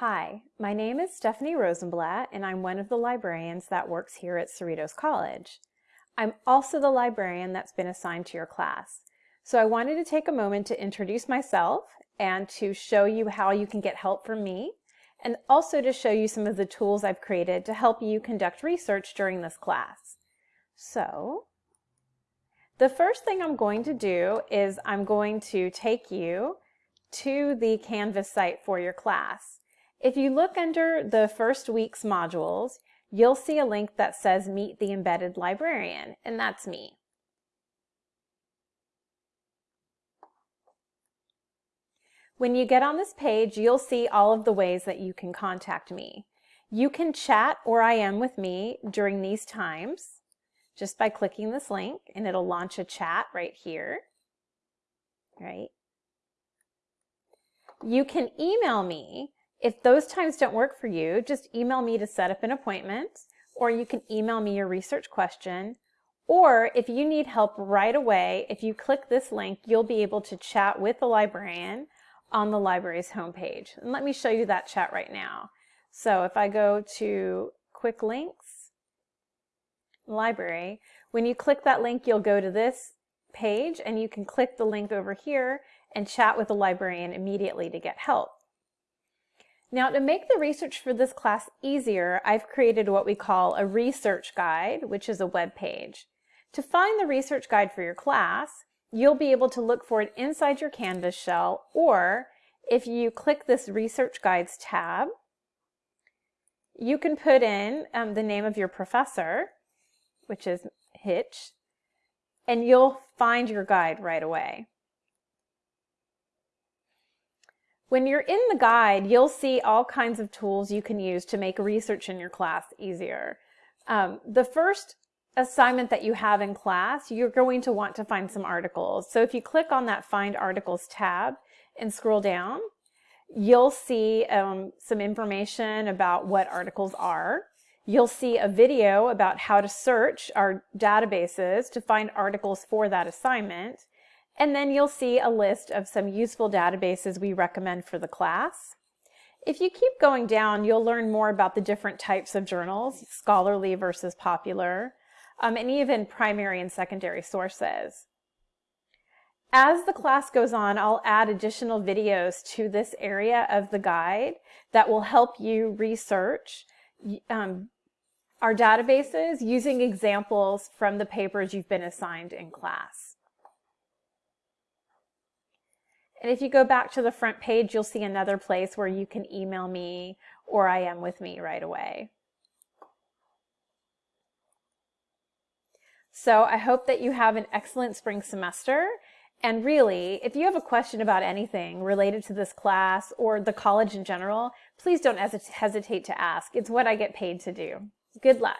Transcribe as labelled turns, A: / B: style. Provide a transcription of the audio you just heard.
A: Hi, my name is Stephanie Rosenblatt and I'm one of the librarians that works here at Cerritos College. I'm also the librarian that's been assigned to your class. So I wanted to take a moment to introduce myself and to show you how you can get help from me and also to show you some of the tools I've created to help you conduct research during this class. So the first thing I'm going to do is I'm going to take you to the Canvas site for your class. If you look under the first week's modules, you'll see a link that says Meet the Embedded Librarian, and that's me. When you get on this page, you'll see all of the ways that you can contact me. You can chat or IM with me during these times just by clicking this link and it'll launch a chat right here, right? You can email me if those times don't work for you, just email me to set up an appointment, or you can email me your research question. Or if you need help right away, if you click this link, you'll be able to chat with the librarian on the library's homepage. And let me show you that chat right now. So if I go to quick links, library, when you click that link, you'll go to this page and you can click the link over here and chat with the librarian immediately to get help. Now to make the research for this class easier, I've created what we call a research guide, which is a web page. To find the research guide for your class, you'll be able to look for it inside your Canvas shell, or if you click this research guides tab, you can put in um, the name of your professor, which is Hitch, and you'll find your guide right away. When you're in the guide, you'll see all kinds of tools you can use to make research in your class easier. Um, the first assignment that you have in class, you're going to want to find some articles. So if you click on that Find Articles tab and scroll down, you'll see um, some information about what articles are. You'll see a video about how to search our databases to find articles for that assignment. And then you'll see a list of some useful databases we recommend for the class. If you keep going down, you'll learn more about the different types of journals, scholarly versus popular, um, and even primary and secondary sources. As the class goes on, I'll add additional videos to this area of the guide that will help you research um, our databases using examples from the papers you've been assigned in class. And if you go back to the front page, you'll see another place where you can email me or IM with me right away. So I hope that you have an excellent spring semester. And really, if you have a question about anything related to this class or the college in general, please don't hesitate to ask. It's what I get paid to do. Good luck.